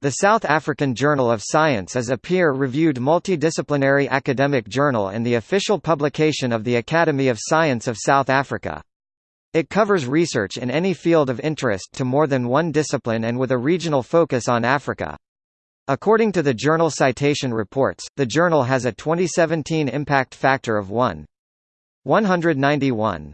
The South African Journal of Science is a peer-reviewed multidisciplinary academic journal and the official publication of the Academy of Science of South Africa. It covers research in any field of interest to more than one discipline and with a regional focus on Africa. According to the Journal Citation Reports, the journal has a 2017 impact factor of 1.191.